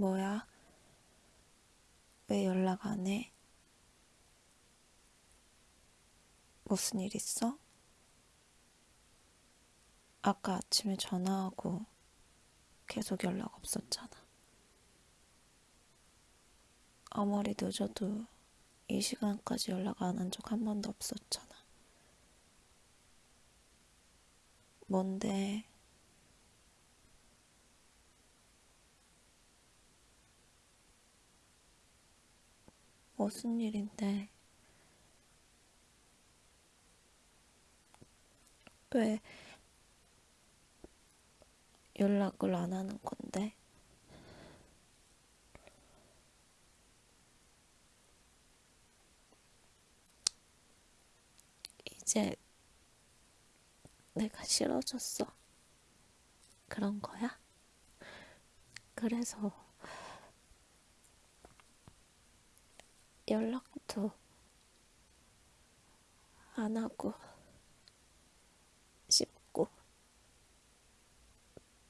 뭐야? 왜 연락 안 해? 무슨 일 있어? 아까 아침에 전화하고 계속 연락 없었잖아. 아무리 늦어도 이 시간까지 연락 안 한 적 한 번도 없었잖아. 뭔데? 무슨 일인데? 왜 연락을 안 하는 건데? 이제 내가 싫어졌어. 그런 거야? 그래서 연락도 안 하고 싶고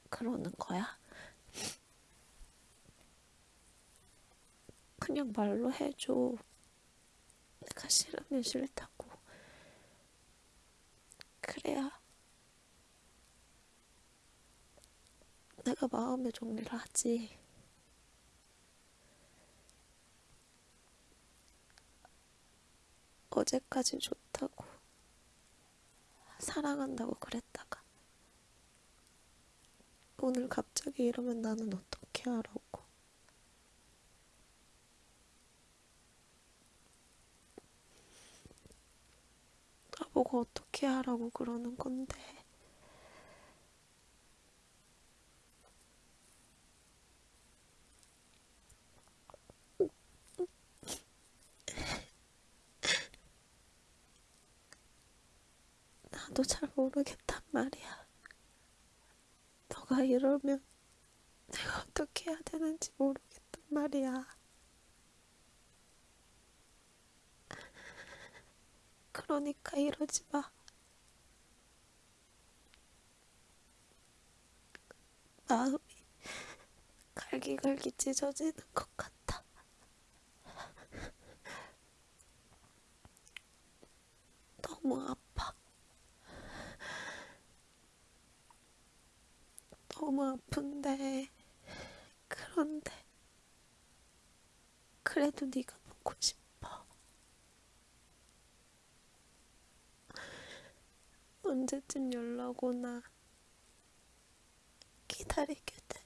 그러는 거야? 그냥 말로 해줘. 내가 싫으면 싫다고. 그래야 내가 마음의 정리를 하지. 어제까지 좋다고 사랑한다고 그랬다가 오늘 갑자기 이러면 나는 어떻게 하라고. 나보고 어떻게 하라고 그러는 건데 나도 잘 모르겠단 말이야. 너가 이러면 내가 어떻게 해야 되는지 모르겠단 말이야. 그러니까 이러지 마. 마음이 갈기갈기 찢어지는 것 같아. 너무 아파. 너무 아픈데 그런데 그래도 네가 보고 싶어. 언제쯤 연락 오나 기다리게 돼.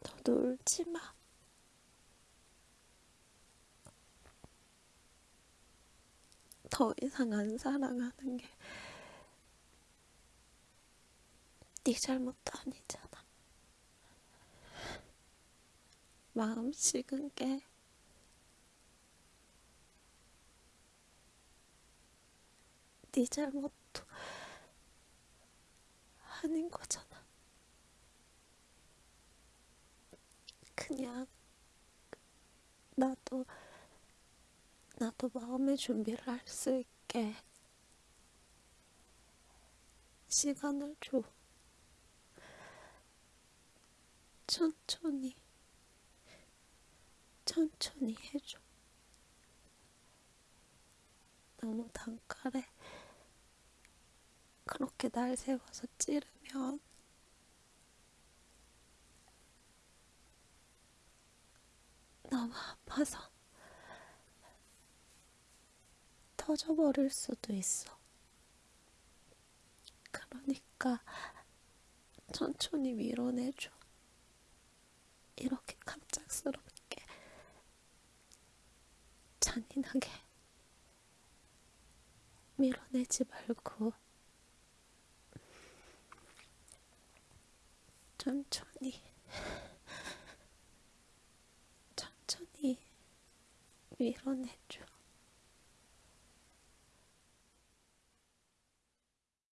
너도 울지 마. 더 이상 안 사랑하는 게 네 잘못도 아니잖아. 마음 식은 게 네 잘못도 아닌 거잖아. 그냥 나도 나도 마음의 준비를 할 수 있게 시간을 줘. 천천히 천천히 해줘. 너무 단칼에 그렇게 날 세워서 찌르면 너무 아파서 터져버릴 수도 있어. 그러니까 천천히 밀어내줘. 이렇게 갑작스럽게 잔인하게 밀어내지 말고 천천히 위로내줘.